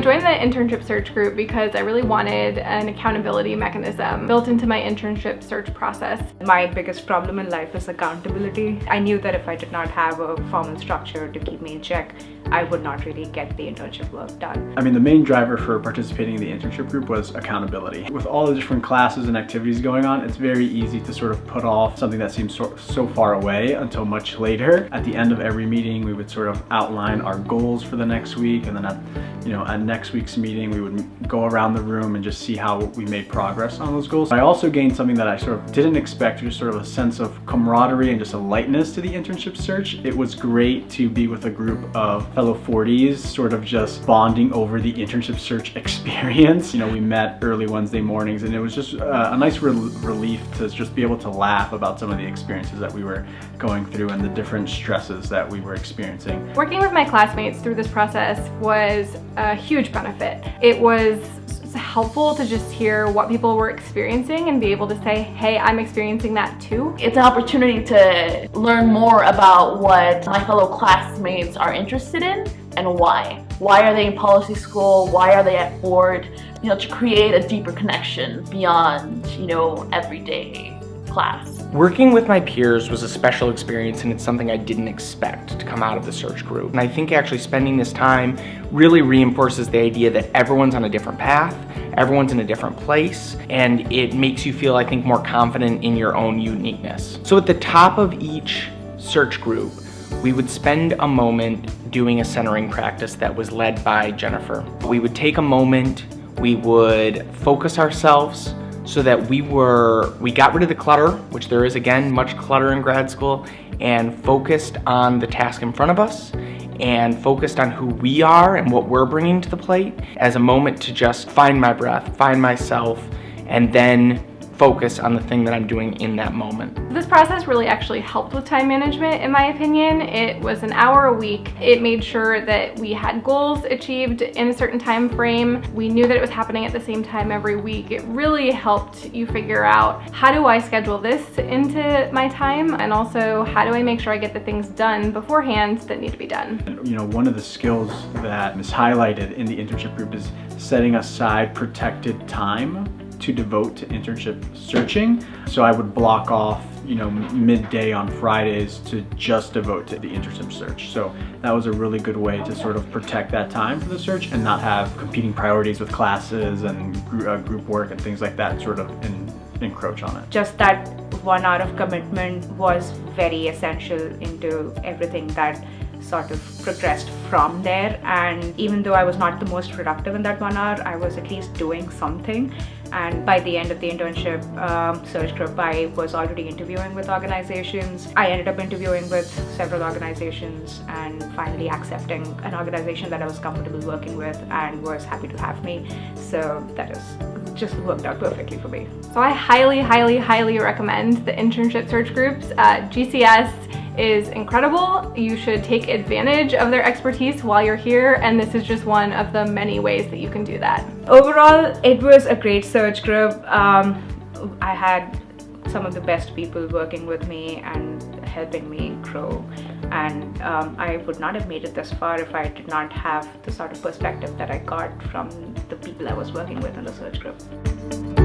joined the internship search group because I really wanted an accountability mechanism built into my internship search process. My biggest problem in life is accountability. I knew that if I did not have a formal structure to keep me in check, I would not really get the internship work done. I mean, the main driver for participating in the internship group was accountability. With all the different classes and activities going on, it's very easy to sort of put off something that seems so, so far away until much later. At the end of every meeting, we would sort of outline our goals for the next week, and then at, you know, at next week's meeting, we would go around the room and just see how we made progress on those goals. I also gained something that I sort of didn't expect, just sort of a sense of camaraderie and just a lightness to the internship search. It was great to be with a group of fellow 40s sort of just bonding over the internship search experience. You know, we met early Wednesday mornings and it was just uh, a nice re relief to just be able to laugh about some of the experiences that we were going through and the different stresses that we were experiencing. Working with my classmates through this process was a huge benefit. It was helpful to just hear what people were experiencing and be able to say, hey, I'm experiencing that too. It's an opportunity to learn more about what my fellow classmates are interested in and why. Why are they in policy school? Why are they at Ford? You know, to create a deeper connection beyond, you know, everyday class. Working with my peers was a special experience and it's something I didn't expect to come out of the search group. And I think actually spending this time really reinforces the idea that everyone's on a different path, everyone's in a different place, and it makes you feel, I think, more confident in your own uniqueness. So at the top of each search group, we would spend a moment doing a centering practice that was led by Jennifer. We would take a moment, we would focus ourselves, so that we were, we got rid of the clutter, which there is again, much clutter in grad school, and focused on the task in front of us and focused on who we are and what we're bringing to the plate as a moment to just find my breath, find myself, and then focus on the thing that I'm doing in that moment. This process really actually helped with time management in my opinion. It was an hour a week. It made sure that we had goals achieved in a certain time frame. We knew that it was happening at the same time every week. It really helped you figure out how do I schedule this into my time and also how do I make sure I get the things done beforehand that need to be done. You know, one of the skills that is highlighted in the internship group is setting aside protected time to devote to internship searching. So I would block off you know, midday on Fridays to just devote to the internship search. So that was a really good way to sort of protect that time for the search and not have competing priorities with classes and uh, group work and things like that sort of in, encroach on it. Just that one hour of commitment was very essential into everything that sort of progressed from there and even though I was not the most productive in that one hour I was at least doing something and by the end of the internship um, search group I was already interviewing with organizations. I ended up interviewing with several organizations and finally accepting an organization that I was comfortable working with and was happy to have me so that is just worked out perfectly for me. So I highly, highly, highly recommend the internship search groups. Uh, GCS is incredible. You should take advantage of their expertise while you're here and this is just one of the many ways that you can do that. Overall, it was a great search group. Um, I had some of the best people working with me and helping me grow and um, I would not have made it this far if I did not have the sort of perspective that I got from the people I was working with in the search group.